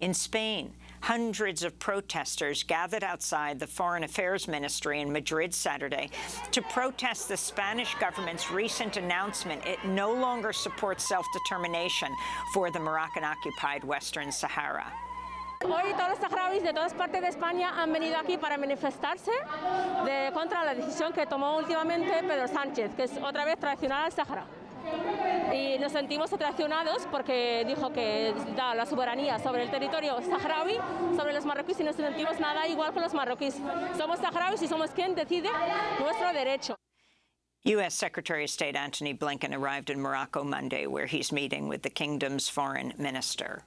In Spain, hundreds of protesters gathered outside the Foreign Affairs Ministry in Madrid Saturday to protest the Spanish government's recent announcement it no longer supports self-determination for the Moroccan-occupied Western Sahara. Hoy todos los saharauis de todas partes de España han venido aquí para manifestarse de, contra la decisión que tomó últimamente Pedro Sánchez, que es otra vez traicionar al Sahara. Y nos sentimos traicionados porque dijo que da la soberanía sobre el territorio saharaui, sobre los marroquíes y no sentimos nada igual que los marroquíes. Somos saharauis y somos quien decide nuestro derecho. U.S. Secretary of State Antony Blinken arrived in Morocco Monday, where he's meeting with the kingdom's foreign minister.